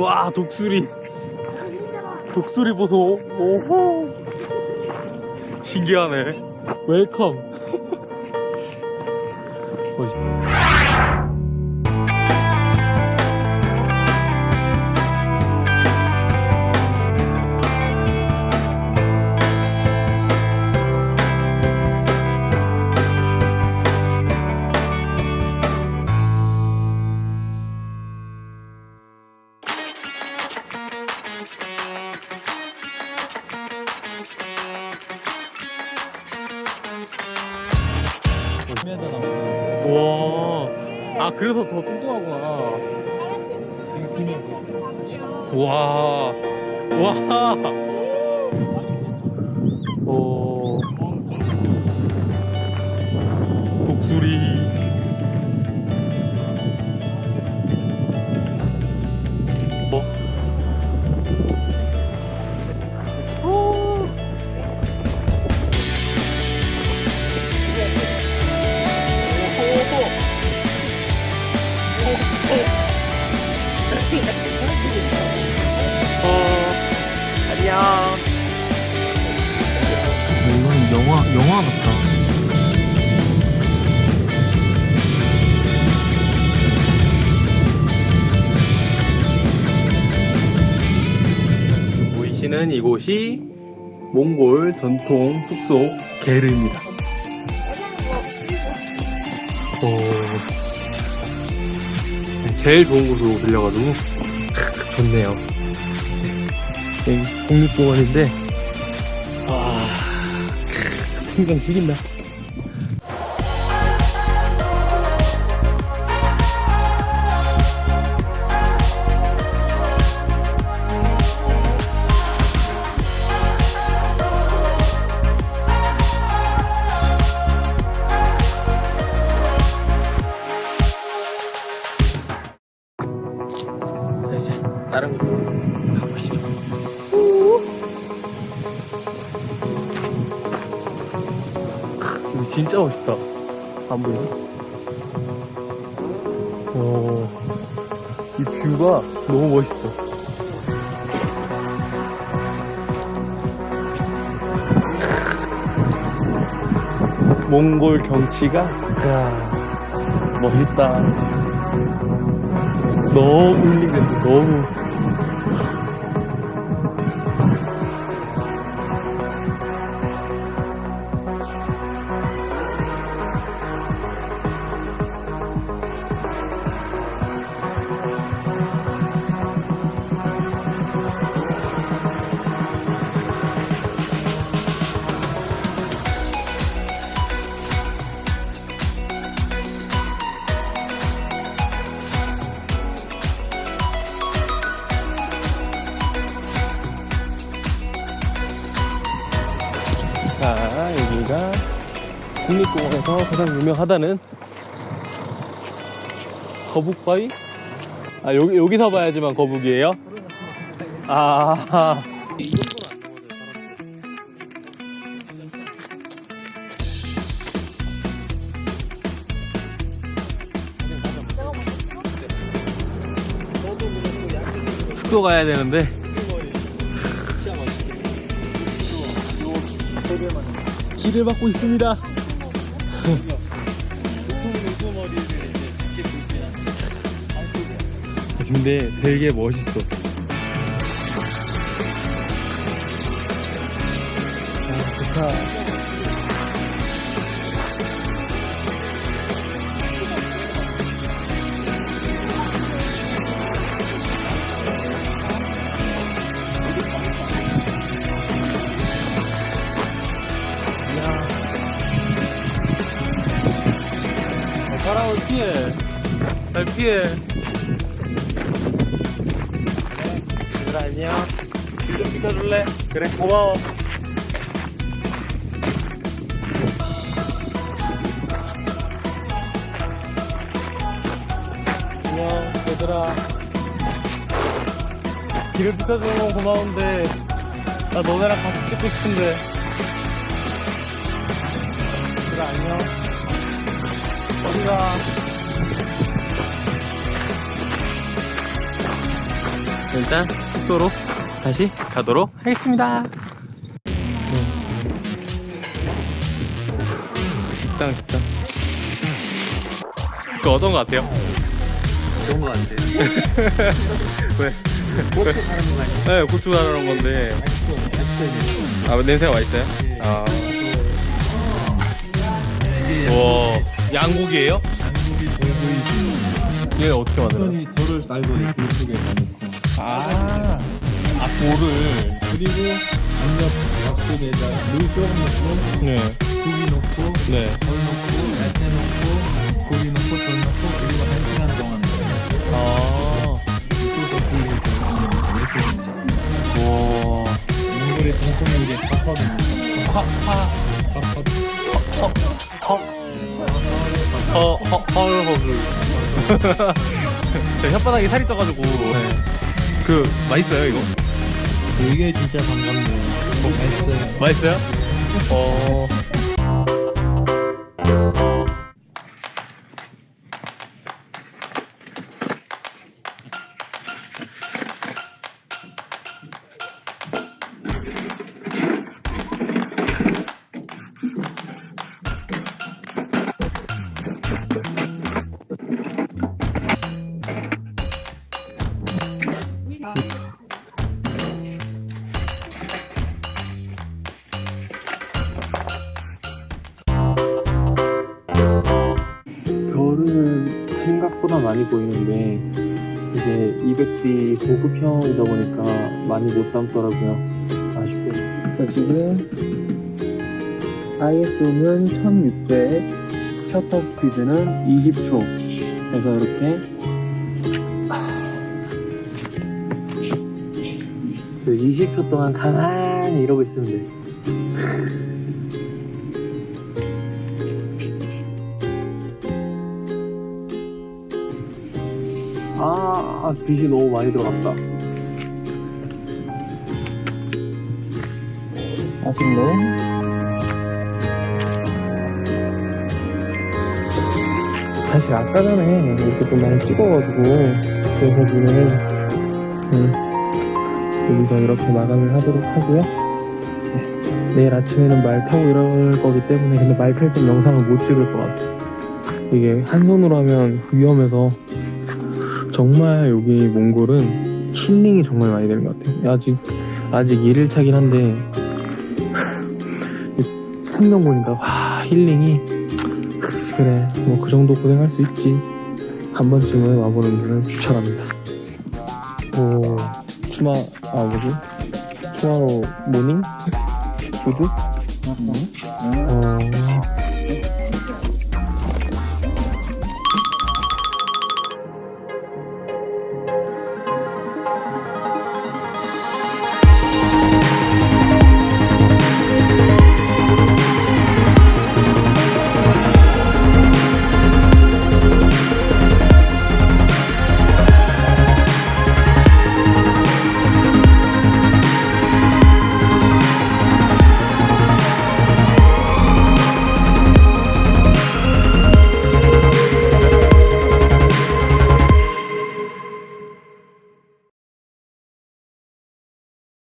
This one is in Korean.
와 독수리. 독수리 보소. 오호. 신기하네. 웰컴 아 그래서 더 뚱뚱하구나. 지금 비밀 보세요. 와. 와. 오. 독수리. 영화 영화 같다. 보이시는 이곳이 몽골 전통 숙소 게르입니다. 어, 제일 좋은 곳으로 빌려가지고 좋네요. 여기 국립공원인데 와 풍경 죽인다. 진짜 멋있다. 안 보이나? 오, 이 뷰가 너무 멋있어. 몽골 경치가 자 멋있다. 너무 힐링된다. 너무. 국립공원에서 가장 유명하다는 거북바위? 아, 여기, 여기서 봐야지만 거북이에요? 아, 숙소 가야 되는데 길을 막고 있습니다. 근데 되게 멋있어. 아, 좋다. 어, 피해. 잘 피해. 얘들아, 안녕. 길좀 비켜줄래? 그래, 고마워. 안녕, 얘들아. 길을 비켜주는 건 고마운데, 나 너네랑 같이 찍고 싶은데. 얘들아, 안녕. 어디가? 일단 숙소로 다시 가도록 하겠습니다. 식당, 식당. 그 어떤 것 같아요? 좋은 거 같아. 왜? 고추 사는 거 같아. 네, 고추 가루는 건데. 맛있어. 아, 냄새가 맛있어요? 아. 와, 양고기예요? 한국이 돌고 얘 어떻게 만들어요? 손이 돌을 깔고 그 속에 넣고 아, 아, 돌을. 그리고 양옆 밥속에다 물 조금 넣고 네, 고기 넣고 네. 덜 넣고 야채 넣고 고기 넣고 덜 넣고 그리고 한 시간 동안 아. 와. 몽골의 정통이 이게 팝업입니다. 화, 화, 팝업. 허, 허, 헐허글. 저 혓바닥에 살이 쪄가지고. 그, 맛있어요, 이거? 이게 진짜 반갑네요. 맛있어요. 맛있어요? 어. 생각보다 많이 보이는데 이제 200D 고급형이다 보니까 많이 못 담더라고요. 아쉽게. 자, 지금 ISO는 1600, 셔터 스피드는 20초. 그래서 이렇게 그 20초 동안 가만히 이러고 있으면 돼. 아, 빛이 너무 많이 들어갔다. 아쉽네. 사실 아까 전에 이렇게 좀 많이 찍어가지고, 그래서 지금, 음, 여기서 이렇게 마감을 하도록 하고요. 네, 내일 아침에는 말 타고 이럴 거기 때문에, 근데 말 탈 땐 영상을 못 찍을 것 같아요. 이게 한 손으로 하면 위험해서, 정말 여기 몽골은 힐링이 정말 많이 되는 것 같아요. 아직 아직 1일 차긴 한데 풍경 보니까 와 힐링이 그래 뭐 그 정도 고생할 수 있지. 한 번쯤은 와보는 걸 추천합니다. 오 tomo 아 뭐지? Tomorrow morning? Food 어